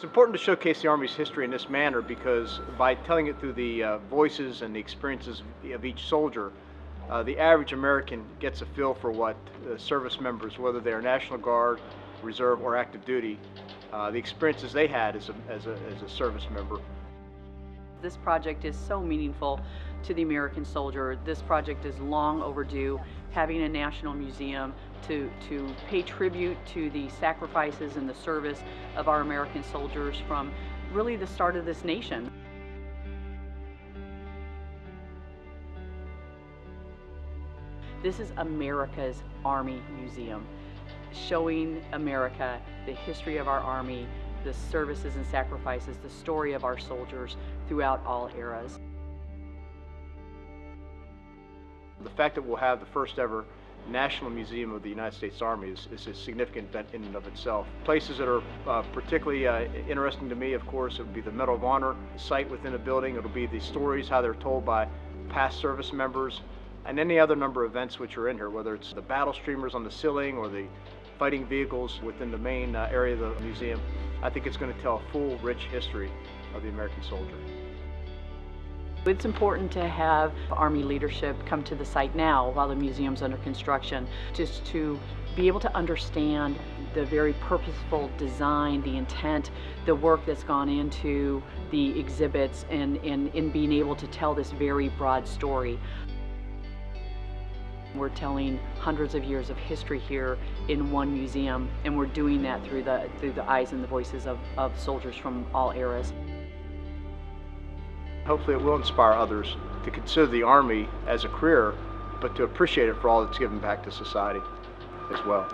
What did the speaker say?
It's important to showcase the Army's history in this manner because by telling it through the uh, voices and the experiences of each soldier, uh, the average American gets a feel for what uh, service members, whether they're National Guard, Reserve, or active duty, uh, the experiences they had as a, as, a, as a service member. This project is so meaningful to the American soldier. This project is long overdue. Having a national museum to, to pay tribute to the sacrifices and the service of our American soldiers from really the start of this nation. This is America's Army Museum, showing America the history of our Army, the services and sacrifices, the story of our soldiers throughout all eras. The fact that we'll have the first ever National Museum of the United States Army is, is a significant event in and of itself. Places that are uh, particularly uh, interesting to me, of course, it would be the Medal of Honor site within a building. It'll be the stories, how they're told by past service members, and any other number of events which are in here, whether it's the battle streamers on the ceiling or the fighting vehicles within the main uh, area of the museum. I think it's going to tell a full, rich history of the American soldier. It's important to have Army leadership come to the site now while the museum's under construction, just to be able to understand the very purposeful design, the intent, the work that's gone into the exhibits and in, in being able to tell this very broad story. We're telling hundreds of years of history here in one museum, and we're doing that through the, through the eyes and the voices of, of soldiers from all eras. Hopefully it will inspire others to consider the Army as a career, but to appreciate it for all it's given back to society as well.